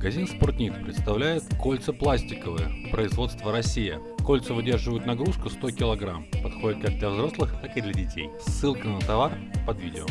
Магазин Спортник представляет кольца пластиковые, производство Россия. Кольца выдерживают нагрузку 100 кг, подходят как для взрослых, так и для детей. Ссылка на товар под видео.